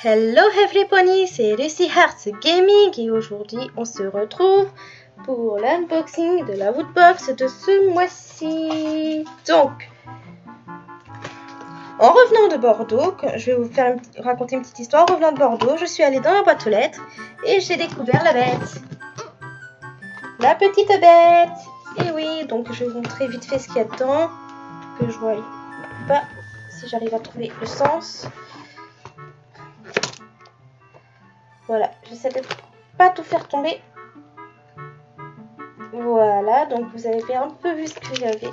Hello everybody, c'est Lucy Hearts Gaming et aujourd'hui on se retrouve pour l'unboxing de la Woodbox de ce mois-ci. Donc, en revenant de Bordeaux, je vais vous faire raconter une petite histoire. En revenant de Bordeaux, je suis allée dans la boîte aux lettres et j'ai découvert la bête. La petite bête. Et oui, donc je vais vous montrer vite fait ce qu'il y a dedans. Que je vois pas si j'arrive à trouver le sens. Voilà, j'essaie de pas tout faire tomber. Voilà, donc vous avez un peu vu ce que j'avais.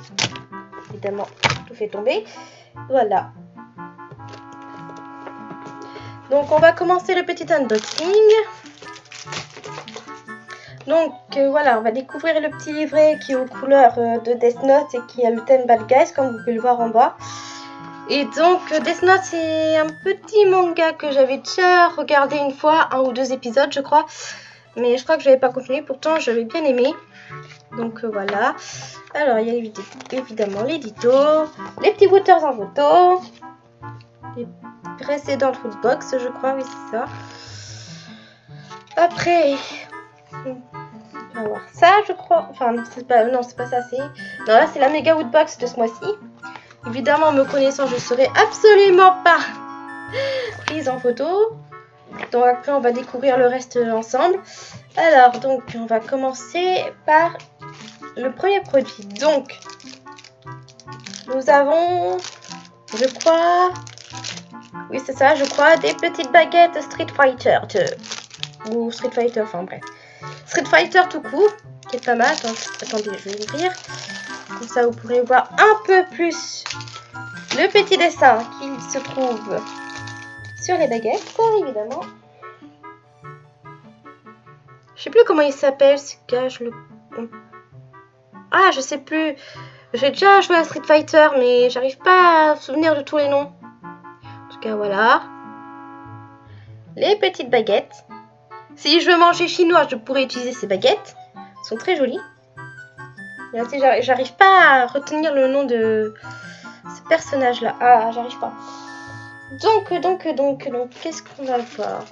Évidemment, tout fait tomber. Voilà. Donc on va commencer le petit unboxing. Donc euh, voilà, on va découvrir le petit livret qui est aux couleurs euh, de Death Note et qui a le thème Bad Guys, comme vous pouvez le voir en bas. Et donc, Death Note, c'est un petit manga que j'avais déjà regardé une fois, un ou deux épisodes, je crois. Mais je crois que je n'avais pas continué, pourtant j'avais bien aimé. Donc euh, voilà. Alors, il y a évidemment l'édito, les petits waters en photo, les précédentes footbox, je crois, oui, c'est ça. Après, on va voir ça, je crois. Enfin, pas, non, c'est pas ça, c'est. Là, c'est la méga woodbox de ce mois-ci. Évidemment, me connaissant, je serai absolument pas prise en photo. Donc après, on va découvrir le reste ensemble. Alors, donc, on va commencer par le premier produit. Donc, nous avons, je crois, oui c'est ça, je crois, des petites baguettes Street Fighter 2. Ou Street Fighter, enfin bref. Street Fighter tout court, qui est pas mal. Attendez, je vais ouvrir. Comme ça, vous pourrez voir un peu plus le petit dessin qui se trouve sur les baguettes, évidemment. Je sais plus comment il s'appelle ce gars. le... Ah, je sais plus. J'ai déjà joué à Street Fighter, mais j'arrive pas à souvenir de tous les noms. En tout cas, voilà. Les petites baguettes. Si je veux manger chinois, je pourrais utiliser ces baguettes. Elles sont très jolies. J'arrive pas à retenir le nom de ce personnage-là. Ah, j'arrive pas. Donc, donc, donc, donc, qu'est-ce qu'on va voir?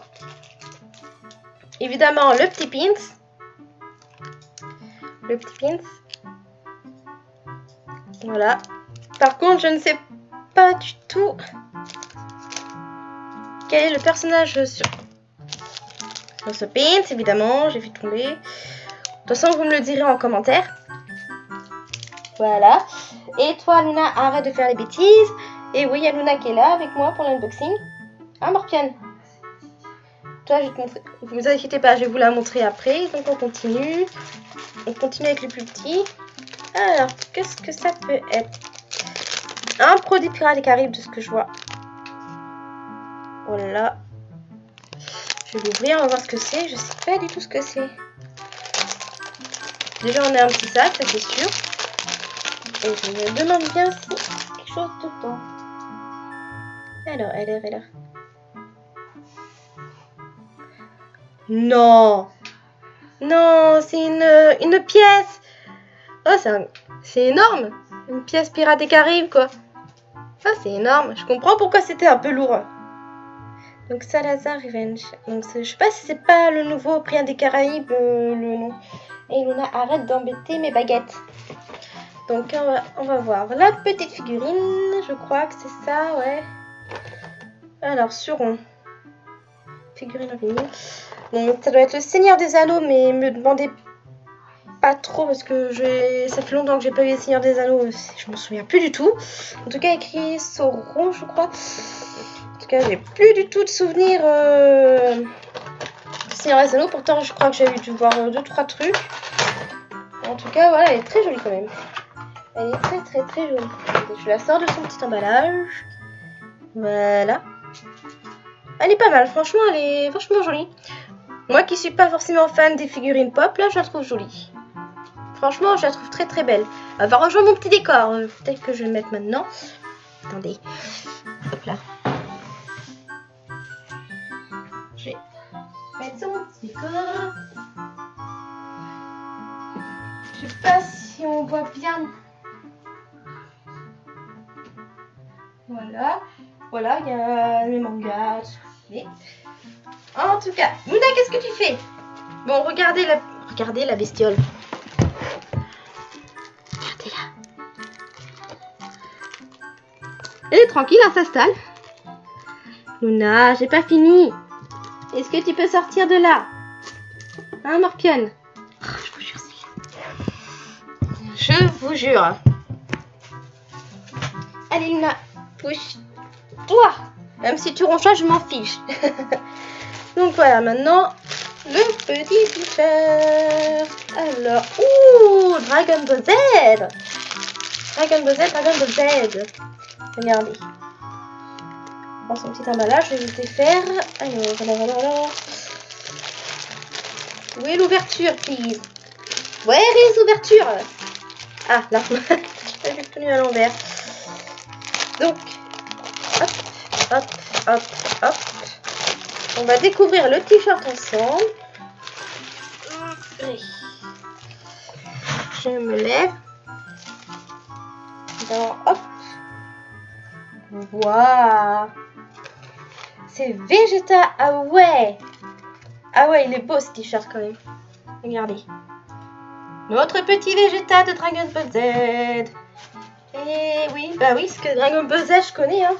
Évidemment, le petit pins. Le petit pins. Voilà. Par contre, je ne sais pas du tout quel est le personnage sur, ce pins, évidemment. J'ai vu tomber. De toute façon, vous me le direz en commentaire. Voilà. Et toi, Luna, arrête de faire les bêtises. Et oui, il y a Luna qui est là avec moi pour l'unboxing. Hein, Morpiane Toi, je vais te montrer. Vous inquiétez pas, je vais vous la montrer après. Donc, on continue. On continue avec les plus petits. Alors, qu'est-ce que ça peut être? Un produit Pirates des Caraïbes de ce que je vois. Voilà. Je vais l'ouvrir, on va voir ce que c'est. Je sais pas du tout ce que c'est. Déjà, on a un petit sac, ça c'est sûr. Et je me demande bien si quelque chose dedans. Alors, elle est là. Non Non, c'est une, une pièce Oh, c'est énorme Une pièce Pirate des Caraïbes, quoi. Ah, c'est énorme. Je comprends pourquoi c'était un peu lourd. Donc, Salazar Revenge. Donc, je sais pas si c'est pas le nouveau Pirate des Caraïbes, le nom. Et Luna, arrête d'embêter mes baguettes. Donc on va, voir la petite figurine, je crois que c'est ça, ouais. Alors, Suron. Figurine en ça doit être le Seigneur des Anneaux, mais me demandez pas trop parce que ça fait longtemps que j'ai pas vu le Seigneur des Anneaux, je m'en souviens plus du tout. En tout cas, écrit Sauron, je crois. En tout cas, j'ai plus du tout de souvenirs euh, du Seigneur des Anneaux. Pourtant, je crois que j'ai dû voir 2-3 trucs. En tout cas, voilà, elle est très jolie quand même. Elle est très très très jolie. Je la sors de son petit emballage. Voilà. Elle est pas mal, franchement, elle est franchement jolie. Moi qui suis pas forcément fan des figurines pop, là, je la trouve jolie. Franchement, je la trouve très très belle. Elle va rejoindre mon petit décor. Euh, peut-être que je vais le mettre maintenant. Attendez. Hop là. Je vais mettre sur mon petit décor. Je sais pas si on voit bien Voilà. Voilà, il y a les mangas. Mais en tout cas, Luna, qu'est-ce que tu fais? Bon, regardez la, regardez la bestiole. Regardez-la. Elle est tranquille, elle s'installe. Luna, j'ai pas fini. Est-ce que tu peux sortir de là? Hein, Morpion oh, Je vous jure, Je vous jure. Allez, Luna, pousse-toi. Même si tu ronches, je m'en fiche. Donc voilà, maintenant, le petit t-shirt. Alors, ouh, Dragon Ball Z. Dragon Ball Z, Dragon Ball Z. Regardez. Dans son petit emballage, je vais vous défaire. Alors, alors, alors. Où est l'ouverture, please? Where is l'ouverture? Ah, là. J'ai tenu à l'envers. Donc, hop, hop, hop. On va découvrir le t-shirt ensemble. Je me lève. Donc, hop. Waouh C'est Vegeta. Ah ouais Ah ouais, il est beau ce t-shirt quand même. Regardez. Notre petit Vegeta de Dragon Ball Z. Et oui, bah oui, ce que Dragon Ball Z, je connais. Hein.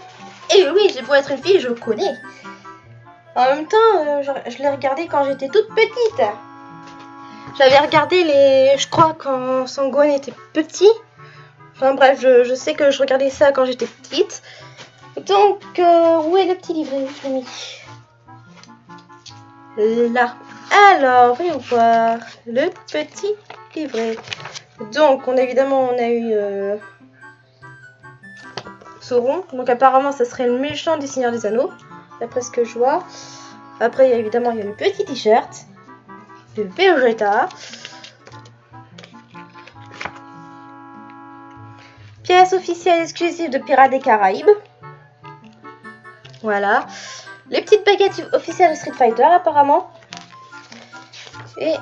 Et oui, j'ai beau être une fille, je connais. En même temps, euh, je, l'ai regardé quand j'étais toute petite. J'avais regardé les... Je crois quand Sangwan était petit. Enfin bref, je, sais que je regardais ça quand j'étais petite. Donc, euh, où est le petit livret Je l'ai mis. Là. Alors, voyons voir. Le petit livret. Donc, on évidemment, on a eu... Euh, Sauron. Donc apparemment, ça serait le méchant du Seigneur des Anneaux, d'après ce que je vois. Après, il y a, évidemment, il y a le petit t-shirt de Vegeta. Pièce officielle exclusive de Pirates des Caraïbes. Voilà. Les petites baguettes officielles de Street Fighter, apparemment. Et...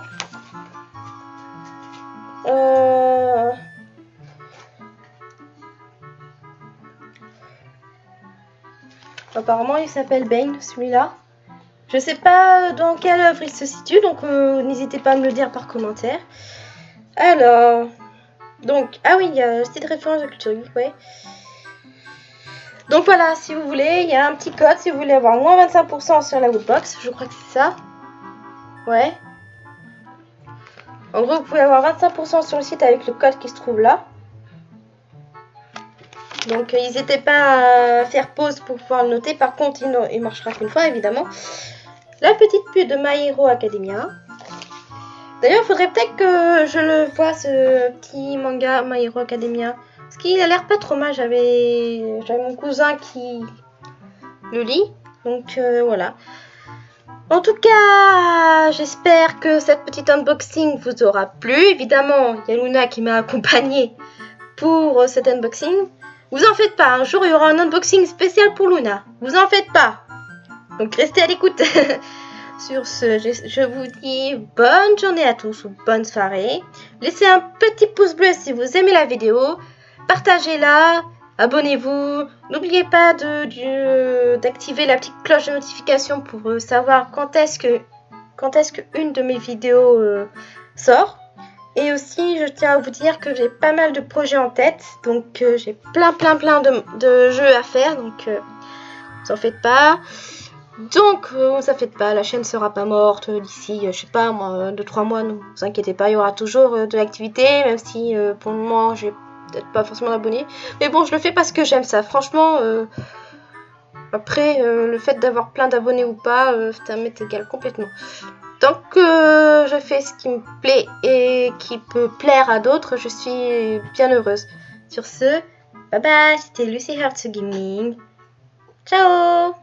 Euh... Apparemment, il s'appelle Bane, celui-là. Je sais pas dans quelle œuvre il se situe, donc euh, n'hésitez pas à me le dire par commentaire. Alors, donc, ah oui, il y a cette référence de culture ouais. Donc voilà, si vous voulez, il y a un petit code si vous voulez avoir moins 25% sur la Woodbox. Je crois que c'est ça. Ouais. En gros, vous pouvez avoir 25% sur le site avec le code qui se trouve là. Donc, n'hésitez pas à faire pause pour pouvoir le noter. Par contre, il, marchera qu'une fois, évidemment. La petite pute de My Hero Academia. D'ailleurs, il faudrait peut-être que je le vois, ce petit manga My Hero Academia. Parce qu'il a l'air pas trop mal. J'avais mon cousin qui le lit. Donc, euh, voilà. En tout cas, j'espère que cette petite unboxing vous aura plu. Évidemment, il y a Luna qui m'a accompagné pour cet unboxing. Vous en faites pas, un jour il y aura un unboxing spécial pour Luna. Vous en faites pas. Donc restez à l'écoute. Sur ce, je, vous dis bonne journée à tous ou bonne soirée. Laissez un petit pouce bleu si vous aimez la vidéo. Partagez-la. Abonnez-vous. N'oubliez pas d'activer la petite cloche de notification pour savoir quand est-ce que qu'une de mes vidéos euh, sort. Et aussi, je tiens à vous dire que j'ai pas mal de projets en tête. Donc, euh, j'ai plein, plein, plein de, jeux à faire. Donc, vous en faites pas. Donc, euh, ça fait pas, la chaîne sera pas morte d'ici, euh, je sais pas, moi, 2-3 mois, ne vous inquiétez pas, il y aura toujours euh, de l'activité, même si pour le moment, j'ai peut-être pas forcément d'abonnés. Mais bon, je le fais parce que j'aime ça. Franchement, après, le fait d'avoir plein d'abonnés ou pas, ça m'est égal complètement. Tant que je fais ce qui me plaît et qui peut plaire à d'autres, je suis bien heureuse. Sur ce, bye bye, c'était Lucy Hearts Gaming. Ciao？